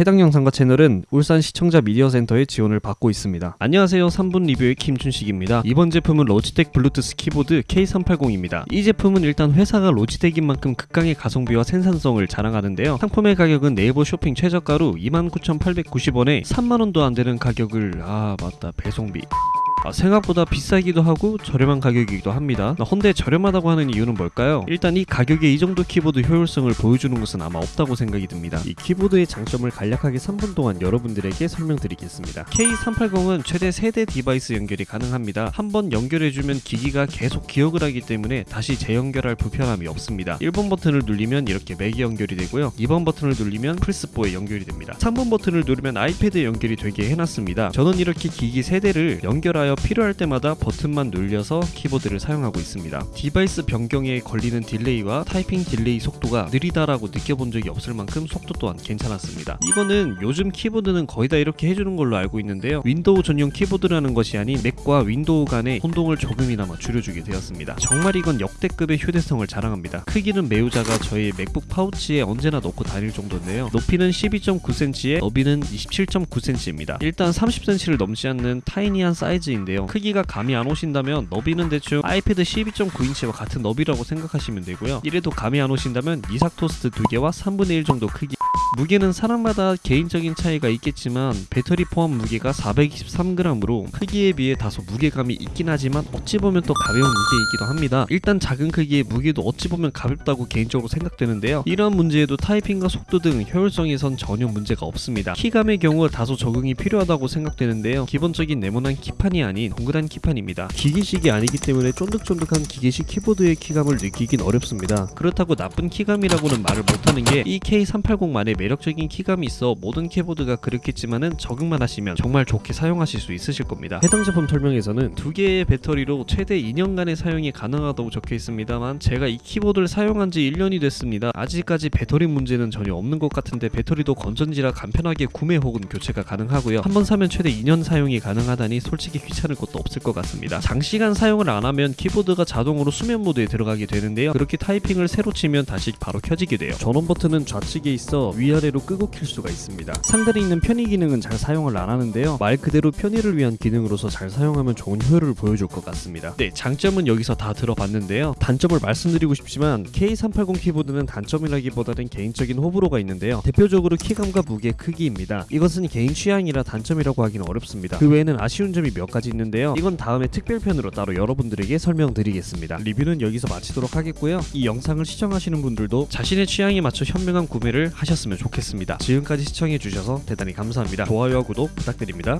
해당 영상과 채널은 울산 시청자 미디어센터의 지원을 받고 있습니다. 안녕하세요. 3분 리뷰의 김춘식입니다. 이번 제품은 로지텍 블루투스 키보드 K380입니다. 이 제품은 일단 회사가 로지텍인 만큼 극강의 가성비와 생산성을 자랑하는데요. 상품의 가격은 네이버 쇼핑 최저가로 29,890원에 3만원도 안 되는 가격을 아 맞다 배송비 아, 생각보다 비싸기도 하고 저렴한 가격이기도 합니다. 헌데 저렴하다고 하는 이유는 뭘까요? 일단 이 가격에 이 정도 키보드 효율성을 보여주는 것은 아마 없다고 생각이 듭니다. 이 키보드의 장점을 간략하게 3분 동안 여러분들에게 설명드리겠습니다. K380은 최대 3대 device 연결이 가능합니다. 한 번 연결해주면 기기가 계속 기억을 하기 때문에 다시 재연결할 불편함이 없습니다. 1번 버튼을 누르면 이렇게 맥이 연결이 되고요. 2번 버튼을 누르면 플스4에 연결이 됩니다. 3번 버튼을 누르면 아이패드에 연결이 되게 해놨습니다. 저는 이렇게 기기 3대를 연결하여 필요할 때마다 버튼만 눌려서 키보드를 사용하고 있습니다. device 변경에 걸리는 delay와 타이핑 delay 속도가 느리다라고 느껴본 적이 없을 만큼 속도 또한 괜찮았습니다. 이거는 요즘 키보드는 거의 다 이렇게 해주는 걸로 알고 있는데요. 윈도우 전용 키보드라는 것이 아닌 맥과 윈도우 간의 혼동을 조금이나마 줄여주게 되었습니다. 정말 이건 역대급의 휴대성을 자랑합니다. 크기는 매우 작아 저희 맥북 파우치에 언제나 넣고 다닐 정도인데요. 높이는 12.9cm에 너비는 27.9cm입니다. 일단 30cm를 넘지 않는 tiny한 사이즈인 데요. 크기가 감이 안 오신다면 너비는 대충 아이패드 12.9인치와 같은 너비라고 생각하시면 되고요. 이래도 감이 안 오신다면 이삭 토스트 2개와 3분의 1 정도 크기 무게는 사람마다 개인적인 차이가 있겠지만 배터리 포함 무게가 423g으로 크기에 비해 다소 무게감이 있긴 하지만 어찌 보면 또 가벼운 무게이기도 합니다. 일단 작은 크기의 무게도 어찌 보면 가볍다고 개인적으로 생각되는데요. 이러한 문제에도 타이핑과 속도 등 효율성에선 전혀 문제가 없습니다. 키감의 경우 다소 적응이 필요하다고 생각되는데요. 기본적인 네모난 키판이 아닌 동그란 키판입니다. 기계식이 아니기 때문에 쫀득쫀득한 기계식 키보드의 키감을 느끼긴 어렵습니다. 그렇다고 나쁜 키감이라고는 말을 못하는 게 이 K380만의 매력적인 키감이 있어 모든 키보드가 그렇겠지만은 적응만 하시면 정말 좋게 사용하실 수 있으실 겁니다. 해당 제품 설명에서는 두 개의 배터리로 최대 2년간의 사용이 가능하다고 적혀 있습니다만 제가 이 키보드를 사용한 지 1년이 됐습니다. 아직까지 배터리 문제는 전혀 없는 것 같은데 배터리도 건전지라 간편하게 구매 혹은 교체가 가능하고요. 한 번 사면 최대 2년 사용이 가능하다니 솔직히 귀찮 을 것도 없을 것 같습니다. 장시간 사용을 안 하면 키보드가 자동으로 수면 모드에 들어가게 되는데요. 그렇게 타이핑을 새로 치면 다시 바로 켜지게 돼요. 전원 버튼은 좌측에 있어 위아래로 끄고 킬 수가 있습니다. 상단에 있는 편의 기능은 잘 사용을 안 하는데요. 말 그대로 편의를 위한 기능으로서 잘 사용하면 좋은 효율을 보여줄 것 같습니다. 네, 장점은 여기서 다 들어봤는데요. 단점을 말씀드리고 싶지만 K380 키보드는 단점이라기보다는 개인적인 호불호가 있는데요. 대표적으로 키감과 무게 크기입니다. 이것은 개인 취향이라 단점이라고 하기는 어렵습니다. 그 외에는 아쉬운 점이 몇 가지 있는데요. 이건 다음에 특별편으로 따로 여러분들에게 설명드리겠습니다. 리뷰는 여기서 마치도록 하겠고요. 이 영상을 시청하시는 분들도 자신의 취향에 맞춰 현명한 구매를 하셨으면 좋겠습니다. 지금까지 시청해주셔서 대단히 감사합니다. 좋아요와 구독 부탁드립니다.